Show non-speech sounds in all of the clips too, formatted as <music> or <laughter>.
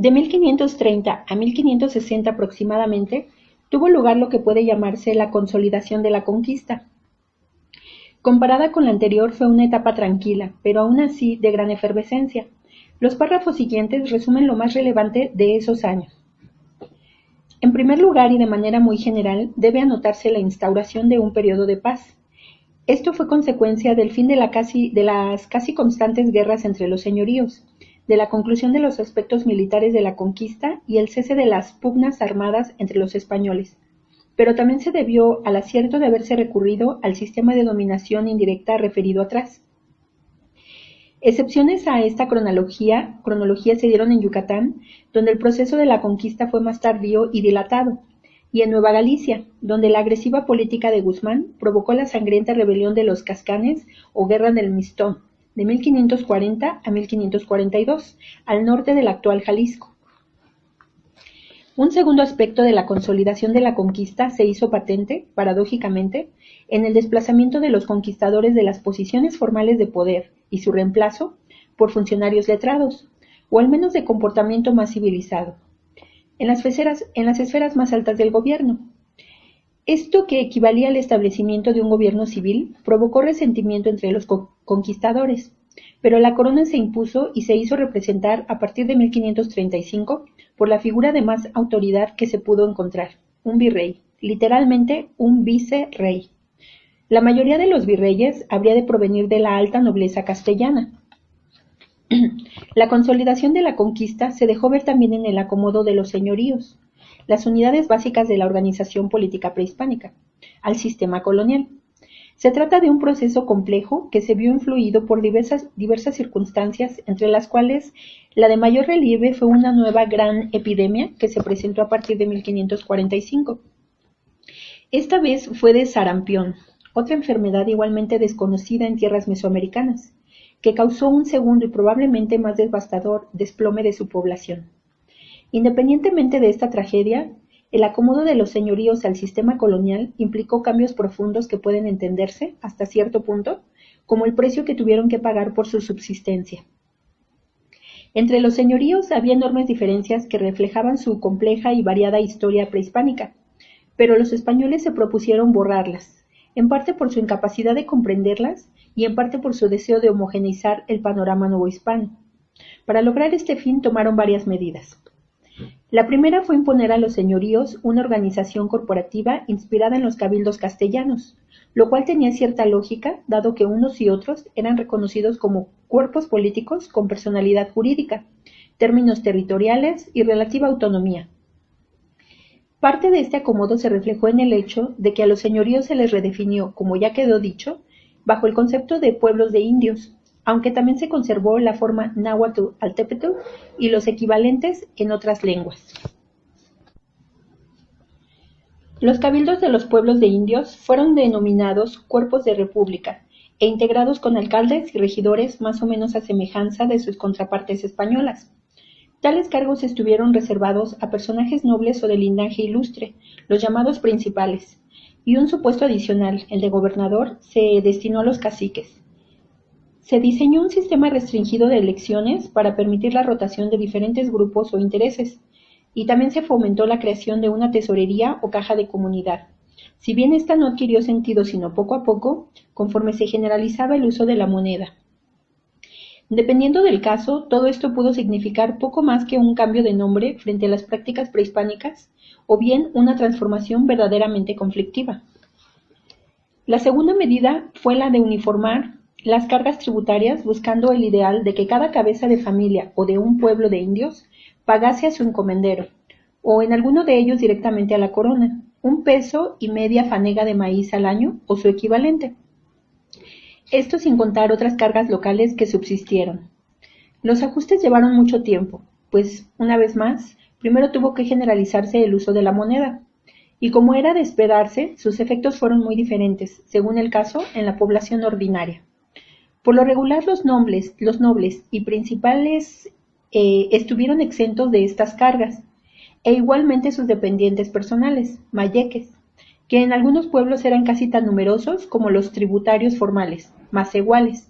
De 1530 a 1560 aproximadamente, tuvo lugar lo que puede llamarse la consolidación de la conquista. Comparada con la anterior fue una etapa tranquila, pero aún así de gran efervescencia. Los párrafos siguientes resumen lo más relevante de esos años. En primer lugar y de manera muy general, debe anotarse la instauración de un periodo de paz. Esto fue consecuencia del fin de, de las casi constantes guerras entre los señoríos, de la conclusión de los aspectos militares de la conquista y el cese de las pugnas armadas entre los españoles, pero también se debió al acierto de haberse recurrido al sistema de dominación indirecta referido atrás. Excepciones a esta cronología, cronología se dieron en Yucatán, donde el proceso de la conquista fue más tardío y dilatado, y en Nueva Galicia, donde la agresiva política de Guzmán provocó la sangrienta rebelión de los Cascanes o Guerra del Mistón, de 1540 a 1542, al norte del actual Jalisco. Un segundo aspecto de la consolidación de la conquista se hizo patente, paradójicamente, en el desplazamiento de los conquistadores de las posiciones formales de poder y su reemplazo por funcionarios letrados, o al menos de comportamiento más civilizado, en las esferas, en las esferas más altas del gobierno, esto, que equivalía al establecimiento de un gobierno civil, provocó resentimiento entre los conquistadores, pero la corona se impuso y se hizo representar a partir de 1535 por la figura de más autoridad que se pudo encontrar, un virrey, literalmente un vicerrey. La mayoría de los virreyes habría de provenir de la alta nobleza castellana. <clears throat> La consolidación de la conquista se dejó ver también en el acomodo de los señoríos las unidades básicas de la organización política prehispánica, al sistema colonial. Se trata de un proceso complejo que se vio influido por diversas, circunstancias, entre las cuales la de mayor relieve fue una nueva gran epidemia que se presentó a partir de 1545. Esta vez fue de sarampión, otra enfermedad igualmente desconocida en tierras mesoamericanas, que causó un segundo y probablemente más devastador desplome de su población. Independientemente de esta tragedia, el acomodo de los señoríos al sistema colonial implicó cambios profundos que pueden entenderse, hasta cierto punto, como el precio que tuvieron que pagar por su subsistencia. Entre los señoríos había enormes diferencias que reflejaban su compleja y variada historia prehispánica, pero los españoles se propusieron borrarlas, en parte por su incapacidad de comprenderlas y en parte por su deseo de homogeneizar el panorama novohispano. Para lograr este fin tomaron varias medidas. La primera fue imponer a los señoríos una organización corporativa inspirada en los cabildos castellanos, lo cual tenía cierta lógica, dado que unos y otros eran reconocidos como cuerpos políticos con personalidad jurídica, términos territoriales y relativa autonomía. Parte de este acomodo se reflejó en el hecho de que a los señoríos se les redefinió, como ya quedó dicho, bajo el concepto de pueblos de indios, aunque también se conservó la forma náhuatl altépetl y los equivalentes en otras lenguas. Los cabildos de los pueblos de indios fueron denominados cuerpos de república e integrados con alcaldes y regidores más o menos a semejanza de sus contrapartes españolas. Tales cargos estuvieron reservados a personajes nobles o de linaje ilustre, los llamados principales, y un supuesto adicional, el de gobernador, se destinó a los caciques. Se diseñó un sistema restringido de elecciones para permitir la rotación de diferentes grupos o intereses, y también se fomentó la creación de una tesorería o caja de comunidad. Si bien esta no adquirió sentido sino poco a poco, conforme se generalizaba el uso de la moneda. Dependiendo del caso, todo esto pudo significar poco más que un cambio de nombre frente a las prácticas prehispánicas, o bien una transformación verdaderamente conflictiva. La segunda medida fue la de uniformar las cargas tributarias buscando el ideal de que cada cabeza de familia o de un pueblo de indios pagase a su encomendero, o en alguno de ellos directamente a la corona, un peso y media fanega de maíz al año o su equivalente. Esto sin contar otras cargas locales que subsistieron. Los ajustes llevaron mucho tiempo, pues, una vez más, primero tuvo que generalizarse el uso de la moneda, y como era de esperarse, sus efectos fueron muy diferentes, según el caso, en la población ordinaria. Por lo regular los nobles, y principales eh, estuvieron exentos de estas cargas, e igualmente sus dependientes personales, mayeques, que en algunos pueblos eran casi tan numerosos como los tributarios formales, más iguales.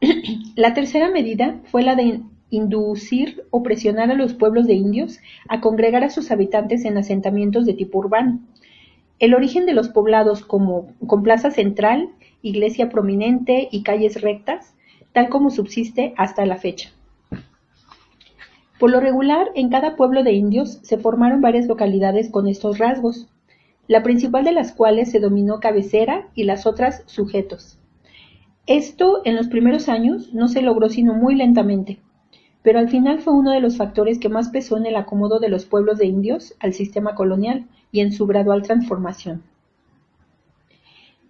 <clears throat> la tercera medida fue la de inducir o presionar a los pueblos de indios a congregar a sus habitantes en asentamientos de tipo urbano. El origen de los poblados como, con plaza central, iglesia prominente y calles rectas, tal como subsiste hasta la fecha. Por lo regular, en cada pueblo de indios se formaron varias localidades con estos rasgos, la principal de las cuales se dominó cabecera y las otras sujetos. Esto en los primeros años no se logró sino muy lentamente, pero al final fue uno de los factores que más pesó en el acomodo de los pueblos de indios al sistema colonial y en su gradual transformación.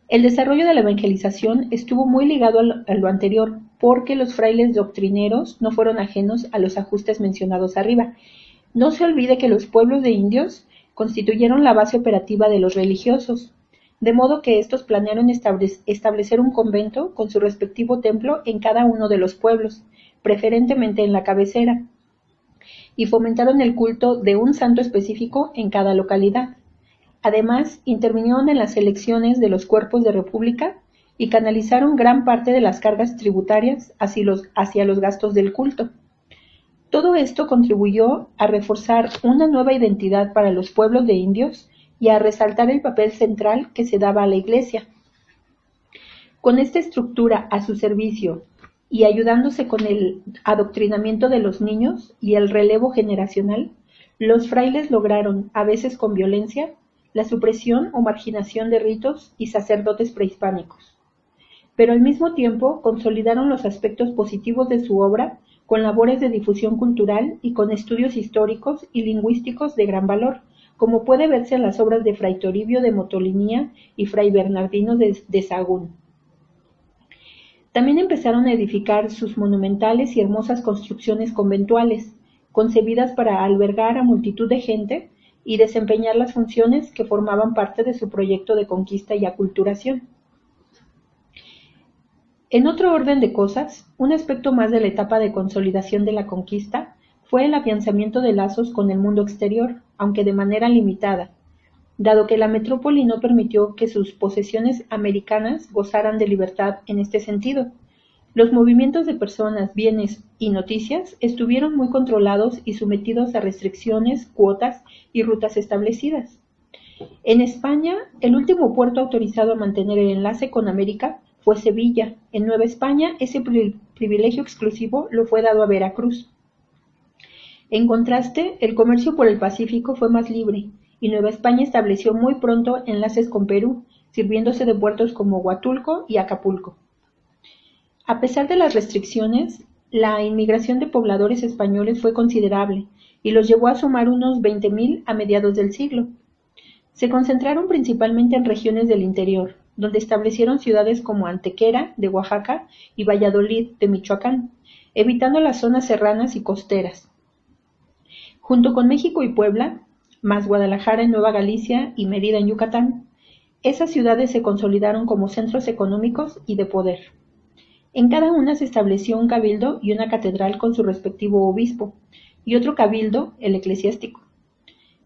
El desarrollo de la evangelización estuvo muy ligado a lo anterior porque los frailes doctrineros no fueron ajenos a los ajustes mencionados arriba. No se olvide que los pueblos de indios constituyeron la base operativa de los religiosos, de modo que estos planearon establecer un convento con su respectivo templo en cada uno de los pueblos, preferentemente en la cabecera, y fomentaron el culto de un santo específico en cada localidad. Además, intervinieron en las elecciones de los cuerpos de república y canalizaron gran parte de las cargas tributarias hacia los, gastos del culto. Todo esto contribuyó a reforzar una nueva identidad para los pueblos de indios y a resaltar el papel central que se daba a la Iglesia. Con esta estructura a su servicio y ayudándose con el adoctrinamiento de los niños y el relevo generacional, los frailes lograron, a veces con violencia, la supresión o marginación de ritos y sacerdotes prehispánicos. Pero al mismo tiempo consolidaron los aspectos positivos de su obra con labores de difusión cultural y con estudios históricos y lingüísticos de gran valor, como puede verse en las obras de Fray Toribio de Motolinía y Fray Bernardino de, de Sagún. También empezaron a edificar sus monumentales y hermosas construcciones conventuales, concebidas para albergar a multitud de gente y desempeñar las funciones que formaban parte de su proyecto de conquista y aculturación. En otro orden de cosas, un aspecto más de la etapa de consolidación de la conquista fue el afianzamiento de lazos con el mundo exterior, aunque de manera limitada, dado que la metrópoli no permitió que sus posesiones americanas gozaran de libertad en este sentido, los movimientos de personas, bienes y noticias estuvieron muy controlados y sometidos a restricciones, cuotas y rutas establecidas. En España, el último puerto autorizado a mantener el enlace con América fue Sevilla. En Nueva España, ese privilegio exclusivo lo fue dado a Veracruz. En contraste, el comercio por el Pacífico fue más libre, y Nueva España estableció muy pronto enlaces con Perú, sirviéndose de puertos como Huatulco y Acapulco. A pesar de las restricciones, la inmigración de pobladores españoles fue considerable y los llevó a sumar unos 20.000 a mediados del siglo. Se concentraron principalmente en regiones del interior, donde establecieron ciudades como Antequera, de Oaxaca, y Valladolid, de Michoacán, evitando las zonas serranas y costeras. Junto con México y Puebla, más Guadalajara en Nueva Galicia y Mérida en Yucatán, esas ciudades se consolidaron como centros económicos y de poder. En cada una se estableció un cabildo y una catedral con su respectivo obispo, y otro cabildo, el eclesiástico.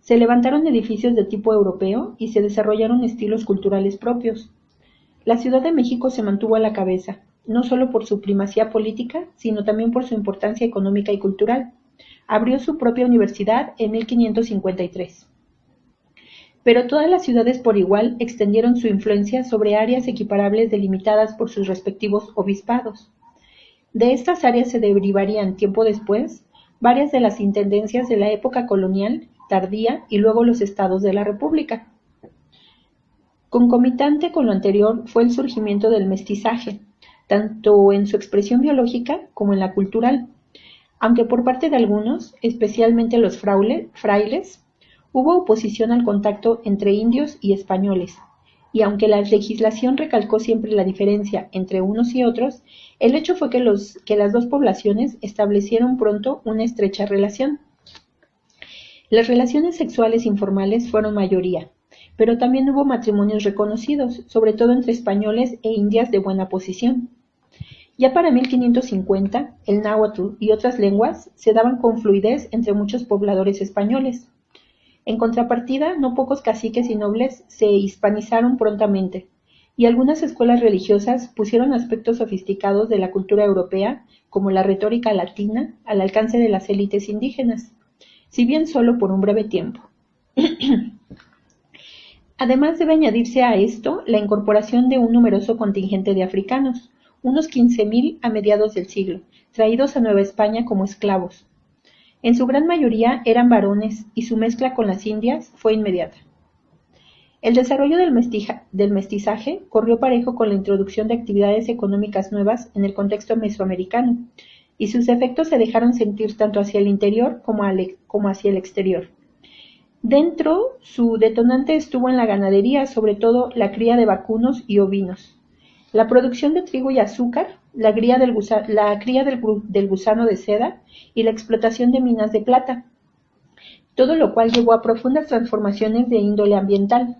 Se levantaron edificios de tipo europeo y se desarrollaron estilos culturales propios. La Ciudad de México se mantuvo a la cabeza, no solo por su primacía política, sino también por su importancia económica y cultural. Abrió su propia universidad en 1553. Pero todas las ciudades por igual extendieron su influencia sobre áreas equiparables delimitadas por sus respectivos obispados. De estas áreas se derivarían tiempo después varias de las intendencias de la época colonial, tardía y luego los estados de la República. Concomitante con lo anterior fue el surgimiento del mestizaje, tanto en su expresión biológica como en la cultural, aunque por parte de algunos, especialmente los frailes, Hubo oposición al contacto entre indios y españoles, y aunque la legislación recalcó siempre la diferencia entre unos y otros, el hecho fue que, las dos poblaciones establecieron pronto una estrecha relación. Las relaciones sexuales informales fueron mayoría, pero también hubo matrimonios reconocidos, sobre todo entre españoles e indias de buena posición. Ya para 1550, el náhuatl y otras lenguas se daban con fluidez entre muchos pobladores españoles. En contrapartida, no pocos caciques y nobles se hispanizaron prontamente, y algunas escuelas religiosas pusieron aspectos sofisticados de la cultura europea como la retórica latina, al alcance de las élites indígenas, si bien solo por un breve tiempo. <clears throat> Además debe añadirse a esto la incorporación de un numeroso contingente de africanos, unos 15.000 a mediados del siglo, traídos a Nueva España como esclavos. En su gran mayoría eran varones y su mezcla con las indias fue inmediata. El desarrollo del, mestizaje corrió parejo con la introducción de actividades económicas nuevas en el contexto mesoamericano, y sus efectos se dejaron sentir tanto hacia el interior como, hacia el exterior. Dentro, su detonante estuvo en la ganadería, sobre todo la cría de vacunos y ovinos. La producción de trigo y azúcar, la cría, del, del, gusano de seda y la explotación de minas de plata, todo lo cual llevó a profundas transformaciones de índole ambiental,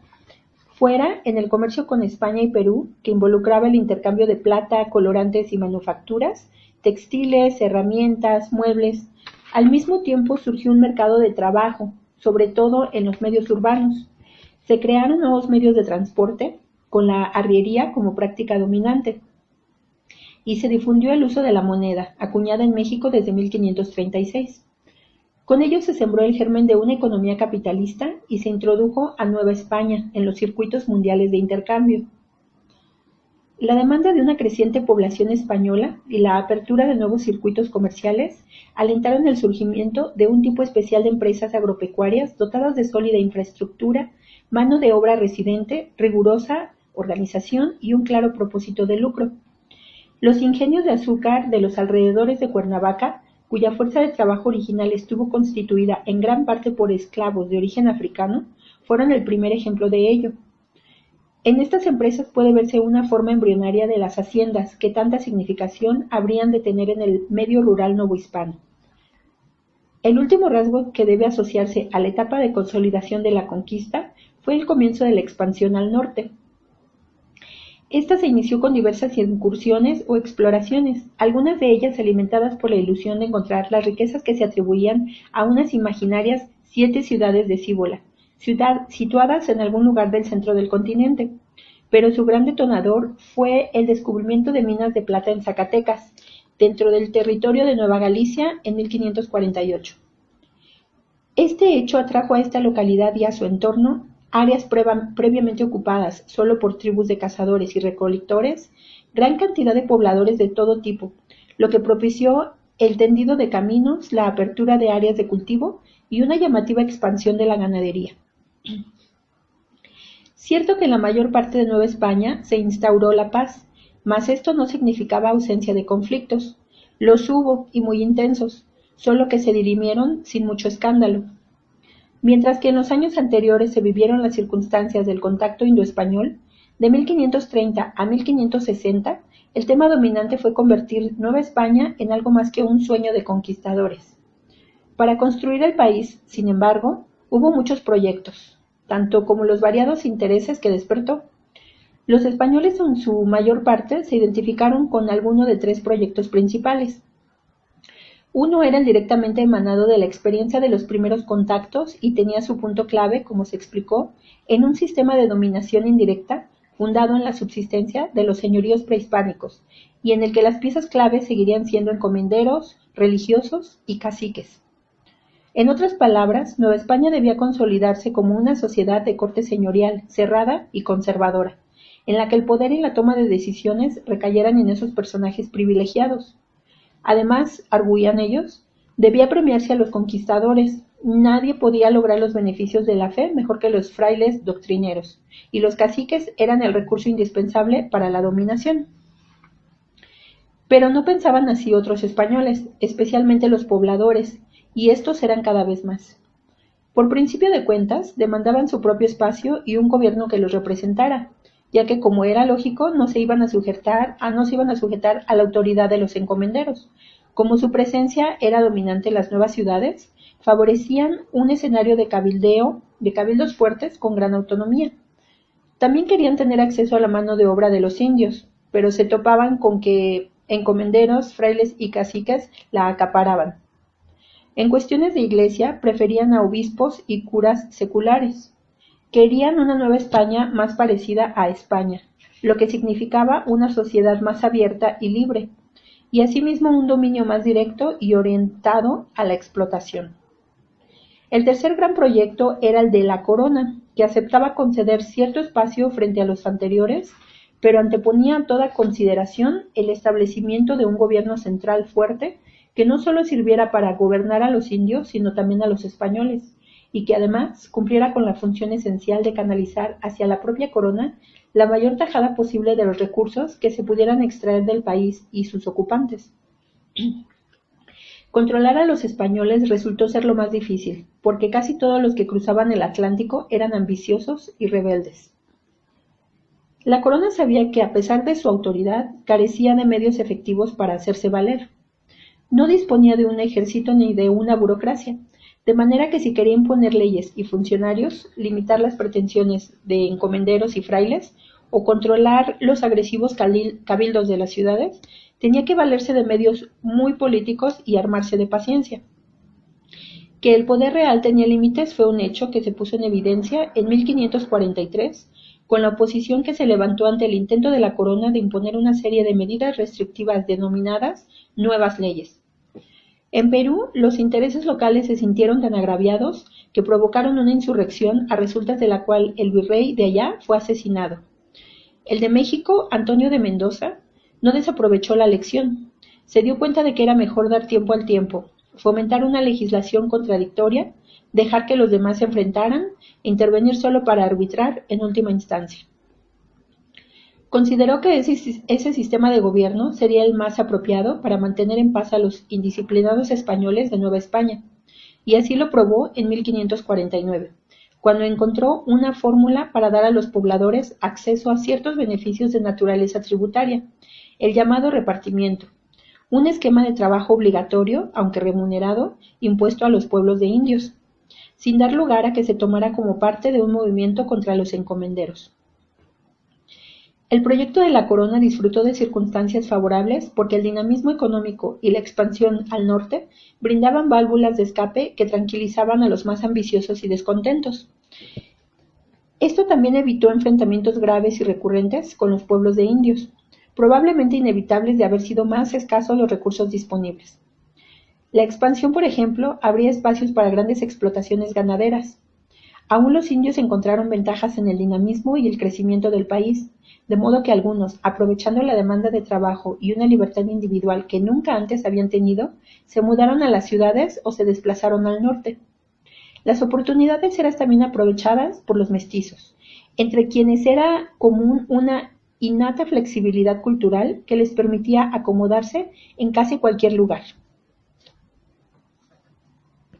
fuera en el comercio con España y Perú, que involucraba el intercambio de plata, colorantes y manufacturas, textiles, herramientas, muebles. Al mismo tiempo surgió un mercado de trabajo, sobre todo en los medios urbanos. Se crearon nuevos medios de transporte, con la arriería como práctica dominante. Y se difundió el uso de la moneda, acuñada en México desde 1536. Con ello se sembró el germen de una economía capitalista y se introdujo a Nueva España en los circuitos mundiales de intercambio. La demanda de una creciente población española y la apertura de nuevos circuitos comerciales alentaron el surgimiento de un tipo especial de empresas agropecuarias dotadas de sólida infraestructura, mano de obra residente, rigurosa organización y un claro propósito de lucro. Los ingenios de azúcar de los alrededores de Cuernavaca cuya fuerza de trabajo original estuvo constituida en gran parte por esclavos de origen africano, fueron el primer ejemplo de ello. En estas empresas puede verse una forma embrionaria de las haciendas que tanta significación habrían de tener en el medio rural novohispano. El último rasgo que debe asociarse a la etapa de consolidación de la conquista fue el comienzo de la expansión al norte, esta se inició con diversas incursiones o exploraciones, algunas de ellas alimentadas por la ilusión de encontrar las riquezas que se atribuían a unas imaginarias siete ciudades de Cíbola, ciudad, situadas en algún lugar del centro del continente. Pero su gran detonador fue el descubrimiento de minas de plata en Zacatecas, dentro del territorio de Nueva Galicia en 1548. Este hecho atrajo a esta localidad y a su entorno áreas previamente ocupadas solo por tribus de cazadores y recolectores, gran cantidad de pobladores de todo tipo, lo que propició el tendido de caminos, la apertura de áreas de cultivo y una llamativa expansión de la ganadería. Cierto que en la mayor parte de Nueva España se instauró la paz, mas esto no significaba ausencia de conflictos. Los hubo y muy intensos, solo que se dirimieron sin mucho escándalo. Mientras que en los años anteriores se vivieron las circunstancias del contacto indo-español, de 1530 a 1560, el tema dominante fue convertir Nueva España en algo más que un sueño de conquistadores. Para construir el país, sin embargo, hubo muchos proyectos, tanto como los variados intereses que despertó. Los españoles en su mayor parte se identificaron con alguno de tres proyectos principales. Uno era el directamente emanado de la experiencia de los primeros contactos y tenía su punto clave, como se explicó, en un sistema de dominación indirecta fundado en la subsistencia de los señoríos prehispánicos y en el que las piezas clave seguirían siendo encomenderos, religiosos y caciques. En otras palabras, Nueva España debía consolidarse como una sociedad de corte señorial, cerrada y conservadora, en la que el poder y la toma de decisiones recayeran en esos personajes privilegiados, Además, arguían ellos, debía premiarse a los conquistadores. Nadie podía lograr los beneficios de la fe mejor que los frailes doctrineros, y los caciques eran el recurso indispensable para la dominación. Pero no pensaban así otros españoles, especialmente los pobladores, y estos eran cada vez más. Por principio de cuentas, demandaban su propio espacio y un gobierno que los representara, ya que como era lógico, no se iban a sujetar, a, no se iban a sujetar a la autoridad de los encomenderos. Como su presencia era dominante en las nuevas ciudades, favorecían un escenario de cabildeo, de cabildos fuertes con gran autonomía. También querían tener acceso a la mano de obra de los indios, pero se topaban con que encomenderos, frailes y caciques la acaparaban. En cuestiones de iglesia preferían a obispos y curas seculares. Querían una Nueva España más parecida a España, lo que significaba una sociedad más abierta y libre. y asimismo un dominio más directo y orientado a la explotación. El tercer gran proyecto era el de la corona, que aceptaba conceder cierto espacio frente a los anteriores, pero anteponía a toda consideración el establecimiento de un gobierno central fuerte que no solo sirviera para gobernar a los indios, sino también a los españoles, y que además cumpliera con la función esencial de canalizar hacia la propia corona la mayor tajada posible de los recursos que se pudieran extraer del país y sus ocupantes. <clears throat> Controlar a los españoles resultó ser lo más difícil, porque casi todos los que cruzaban el Atlántico eran ambiciosos y rebeldes. La corona sabía que, a pesar de su autoridad, carecía de medios efectivos para hacerse valer. No disponía de un ejército ni de una burocracia, de manera que si quería imponer leyes y funcionarios, limitar las pretensiones de encomenderos y frailes, o controlar los agresivos cabildos de las ciudades, tenía que valerse de medios muy políticos y armarse de paciencia. Que el poder real tenía límites fue un hecho que se puso en evidencia en 1543 con la oposición que se levantó ante el intento de la corona de imponer una serie de medidas restrictivas denominadas nuevas leyes. En Perú, los intereses locales se sintieron tan agraviados que provocaron una insurrección a resultas de la cual el virrey de allá fue asesinado. El de México, Antonio de Mendoza, no desaprovechó la lección. Se dio cuenta de que era mejor dar tiempo al tiempo, fomentar una legislación contradictoria, dejar que los demás se enfrentaran e intervenir solo para arbitrar en última instancia. Consideró que ese, sistema de gobierno sería el más apropiado para mantener en paz a los indisciplinados españoles de Nueva España, y así lo probó en 1549, cuando encontró una fórmula para dar a los pobladores acceso a ciertos beneficios de naturaleza tributaria, el llamado repartimiento, un esquema de trabajo obligatorio, aunque remunerado, impuesto a los pueblos de indios, sin dar lugar a que se tomara como parte de un movimiento contra los encomenderos. El proyecto de la Corona disfrutó de circunstancias favorables porque el dinamismo económico y la expansión al norte brindaban válvulas de escape que tranquilizaban a los más ambiciosos y descontentos. Esto también evitó enfrentamientos graves y recurrentes con los pueblos de indios, probablemente inevitables de haber sido más escasos los recursos disponibles. La expansión, por ejemplo, abría espacios para grandes explotaciones ganaderas. Aún los indios encontraron ventajas en el dinamismo y el crecimiento del país, de modo que algunos, aprovechando la demanda de trabajo y una libertad individual que nunca antes habían tenido, se mudaron a las ciudades o se desplazaron al norte. Las oportunidades eran también aprovechadas por los mestizos, entre quienes era común una innata flexibilidad cultural que les permitía acomodarse en casi cualquier lugar.